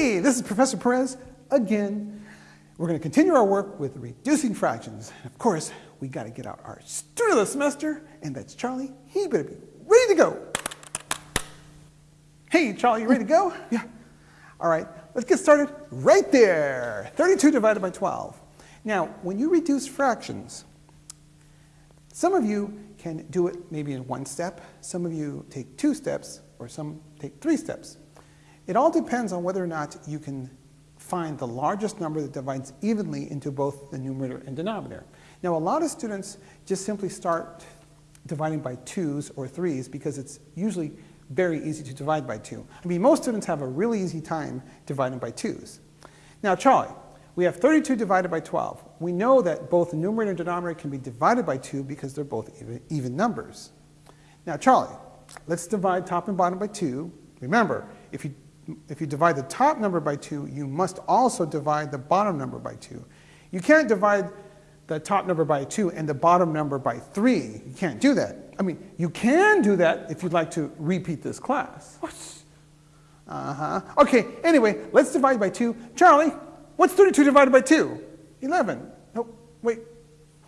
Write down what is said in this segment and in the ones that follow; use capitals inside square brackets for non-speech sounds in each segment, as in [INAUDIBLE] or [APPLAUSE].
Hey, this is Professor Perez again. We're going to continue our work with reducing fractions. Of course, we got to get out our student of the semester, and that's Charlie. He better be ready to go. Hey, Charlie, you ready to go? [LAUGHS] Yeah. All right, let's get started right there. 32 divided by 12. Now, when you reduce fractions, some of you can do it maybe in one step, some of you take two steps, or some take three steps. It all depends on whether or not you can find the largest number that divides evenly into both the numerator and denominator. Now, a lot of students just simply start dividing by twos or threes because it's usually very easy to divide by two. I mean, most students have a really easy time dividing by twos. Now, Charlie, we have 32 divided by 12. We know that both numerator and denominator can be divided by 2 because they're both even, even numbers. Now, Charlie, let's divide top and bottom by 2. Remember, if you, if you divide the top number by 2, you must also divide the bottom number by 2. You can't divide the top number by 2 and the bottom number by 3. You can't do that. I mean, you can do that if you'd like to repeat this class. Uh-huh. Okay, anyway, let's divide by 2. Charlie, What's 32 divided by 2? 11. Oh, wait.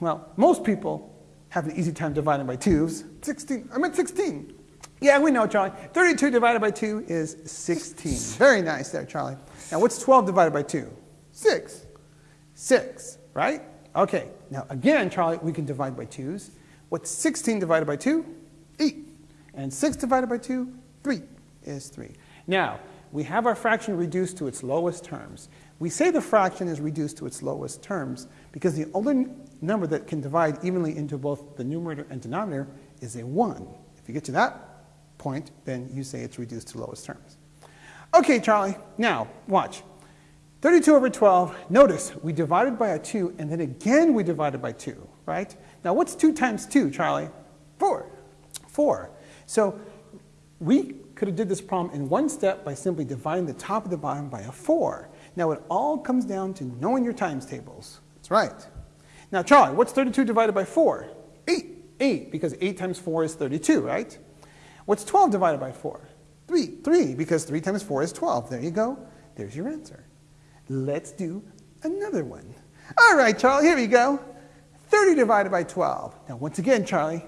Well, most people have an easy time dividing by 2s. 16. I meant 16. Yeah, we know, Charlie. 32 divided by 2 is 16. [LAUGHS] Very nice there, Charlie. Now, what's 12 divided by 2? 6. 6, right? Okay. Now, again, Charlie, we can divide by 2s. What's 16 divided by 2? 8. And 6 divided by 2? 3 is 3. Now, we have our fraction reduced to its lowest terms. We say the fraction is reduced to its lowest terms because the only number that can divide evenly into both the numerator and denominator is a 1. If you get to that point, then you say it's reduced to lowest terms. Okay, Charlie, now watch. 32 over 12, notice we divided by a 2 and then again we divided by 2, right? Now what's 2 times 2, Charlie? 4. 4. So we could have did this problem in one step by simply dividing the top of the bottom by a 4. Now it all comes down to knowing your times tables. That's right. Now Charlie, what's 32 divided by 4? 8. 8, because 8 times 4 is 32, right? What's 12 divided by 4? 3. 3, because 3 times 4 is 12. There you go. There's your answer. Let's do another one. All right, Charlie, here we go. 30 divided by 12. Now, once again, Charlie,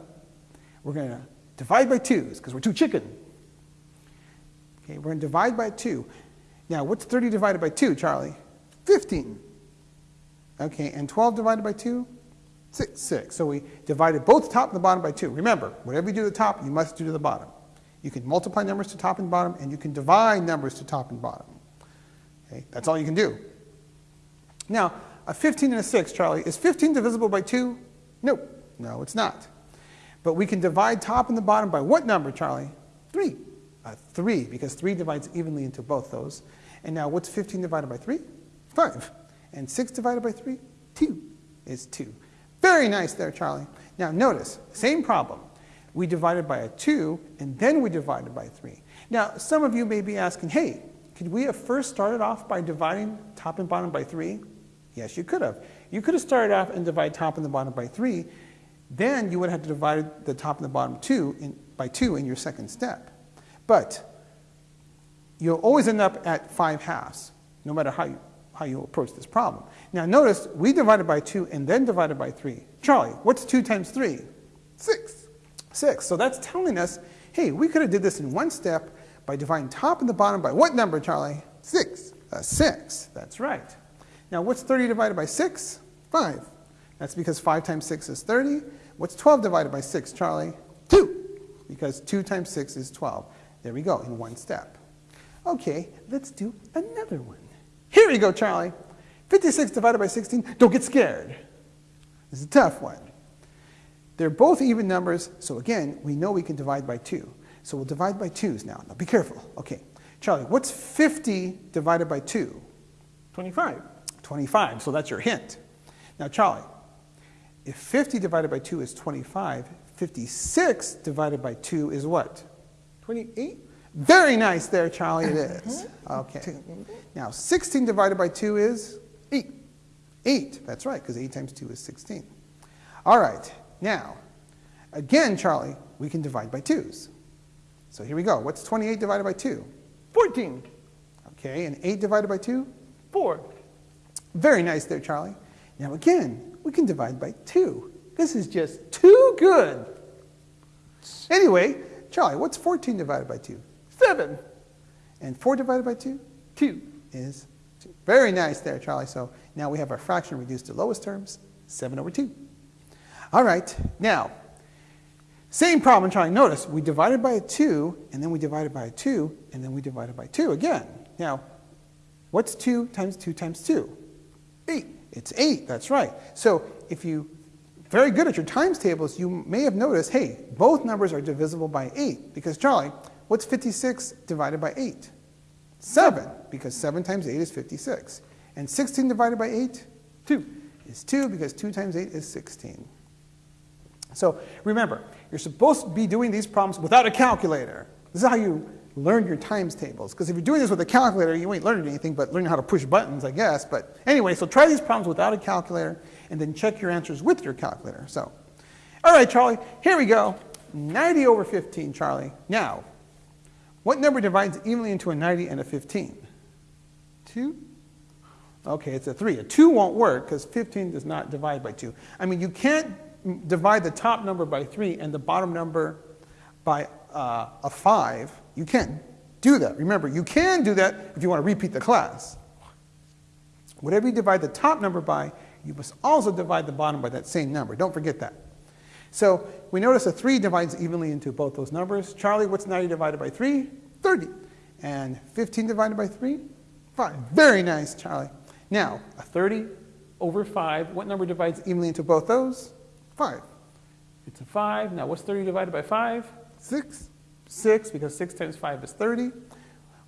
we're going to divide by 2s because we're too chicken. Okay, we're going to divide by 2. Now, what's 30 divided by 2, Charlie? 15. Okay, and 12 divided by 2? 6. 6. So we divided both top and the bottom by 2. Remember, whatever you do to the top, you must do to the bottom. You can multiply numbers to top and bottom, and you can divide numbers to top and bottom. Okay, that's all you can do. Now, a 15 and a 6, Charlie, is 15 divisible by 2? Nope. No, it's not. But we can divide top and the bottom by what number, Charlie? 3 uh, 3, because 3 divides evenly into both those. And now what's 15 divided by 3? 5. And 6 divided by 3? 2 is 2. Very nice there, Charlie. Now notice, same problem. We divided by a 2, and then we divided by 3. Now, some of you may be asking, hey, could we have first started off by dividing top and bottom by 3? Yes, you could have. You could have started off and divided top and the bottom by 3. Then you would have to divide the top and the bottom two in, by 2 in your second step. But you'll always end up at 5 halves, no matter how you, how you approach this problem. Now notice, we divided by 2 and then divided by 3. Charlie, what's 2 times 3? 6. 6. So that's telling us, hey, we could have did this in one step by dividing top and the bottom by what number, Charlie? 6. Uh, 6. That's right. Now what's 30 divided by 6? 5. That's because 5 times 6 is 30. What's 12 divided by 6, Charlie? 2. Because 2 times 6 is 12. There we go, in one step. Okay, let's do another one. Here we go, Charlie. 56 divided by 16, don't get scared. This is a tough one. They're both even numbers, so again, we know we can divide by 2. So we'll divide by 2's now. Now be careful. Okay, Charlie, what's 50 divided by 2? 25. 25, so that's your hint. Now Charlie, if 50 divided by 2 is 25, 56 divided by 2 is what? 28? Very nice there, Charlie, it is. Okay. Now, 16 divided by 2 is 8. 8, that's right, because 8 times 2 is 16. All right, now, again, Charlie, we can divide by 2's. So here we go. What's 28 divided by 2? 14. Okay, and 8 divided by 2? 4. Very nice there, Charlie. Now again, we can divide by 2. This is just too good. Anyway, Charlie, what's 14 divided by 2? 7. And 4 divided by 2 2. is 2. Very nice there, Charlie. So now we have our fraction reduced to lowest terms, 7 over 2. All right, now, same problem, Charlie. Notice we divided by a 2, and then we divided by a 2, and then we divided by 2 again. Now, what's 2 times 2 times 2? 8. It's 8, that's right. So if you very good at your times tables, you may have noticed, hey, both numbers are divisible by 8. Because, Charlie, what's 56 divided by 8? 7, because 7 times 8 is 56. And 16 divided by 8? 2 is 2, because 2 times 8 is 16. So remember, you're supposed to be doing these problems without a calculator. This is how you learn your times tables. Because if you're doing this with a calculator, you ain't learning anything but learning how to push buttons, I guess. But anyway, so try these problems without a calculator, and then check your answers with your calculator. So, all right, Charlie, here we go. 90 over 15, Charlie. Now, what number divides evenly into a 90 and a 15? 2? Okay, it's a 3. A 2 won't work because 15 does not divide by 2. I mean, you can't divide the top number by 3 and the bottom number by uh, a 5. You can't do that. Remember, you can do that if you want to repeat the class. Whatever you divide the top number by, you must also divide the bottom by that same number. Don't forget that. So we notice a 3 divides evenly into both those numbers. Charlie, what's 90 divided by 3? 30. And 15 divided by 3? 5. Very nice, Charlie. Now, a 30 over 5, what number divides evenly into both those? 5. It's a 5. Now, what's 30 divided by 5? 6. 6, because 6 times 5 is 30.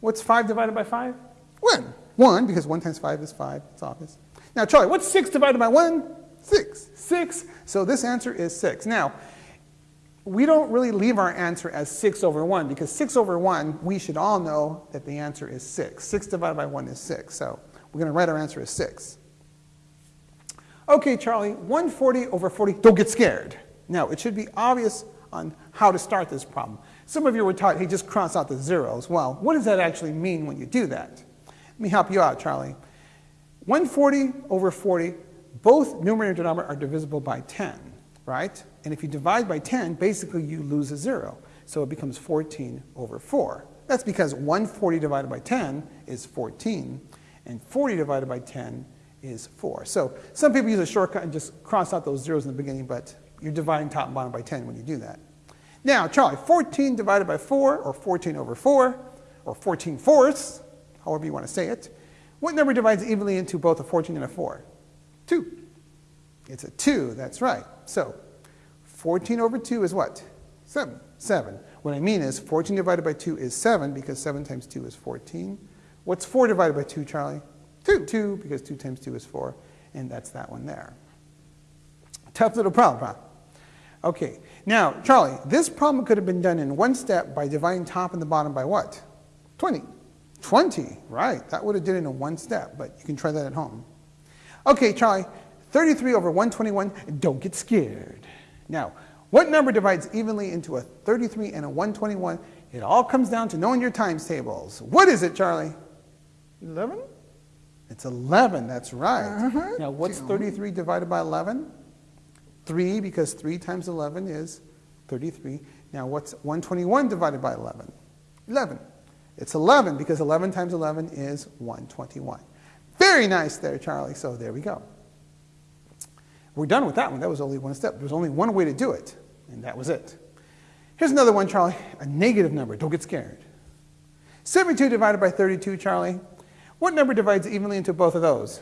What's 5 divided by 5? 1. 1, because 1 times 5 is 5. It's obvious. Now, Charlie, what's 6 divided by 1? 6. 6. So this answer is 6. Now, we don't really leave our answer as 6 over 1, because 6 over 1, we should all know that the answer is 6. 6 divided by 1 is 6. So we're going to write our answer as 6. Okay, Charlie, 140 over 40, don't get scared. Now, it should be obvious on how to start this problem. Some of you were taught, hey, just cross out the zeros. Well, what does that actually mean when you do that? Let me help you out, Charlie. 140 over 40, both numerator and denominator are divisible by 10, right? And if you divide by 10, basically you lose a zero. So it becomes 14 over 4. That's because 140 divided by 10 is 14, and 40 divided by 10 is 4. So some people use a shortcut and just cross out those zeros in the beginning, but you're dividing top and bottom by 10 when you do that. Now, Charlie, 14 divided by 4, or 14 over 4, or 14 fourths, however you want to say it. What number divides evenly into both a 14 and a 4? 2. It's a 2, that's right. So 14 over 2 is what? 7. 7. What I mean is 14 divided by 2 is 7 because 7 times 2 is 14. What's 4 divided by 2, Charlie? 2. 2 because 2 times 2 is 4. And that's that one there. Tough little problem, huh? Okay, now, Charlie, this problem could have been done in one step by dividing top and the bottom by what? 20. 20, right. That would have did it in one step, but you can try that at home. Okay, Charlie, 33 over 121, don't get scared. Now, what number divides evenly into a 33 and a 121? It all comes down to knowing your times tables. What is it, Charlie? 11? It's 11, that's right. Uh -huh. Now, what's 33 divided by 11? 3, because 3 times 11 is 33. Now, what's 121 divided by 11? 11. It's 11, because 11 times 11 is 121. Very nice there, Charlie. So there we go. We're done with that one. That was only one step. There was only one way to do it, and that was it. Here's another one, Charlie. A negative number. Don't get scared. 72 divided by 32, Charlie. What number divides evenly into both of those?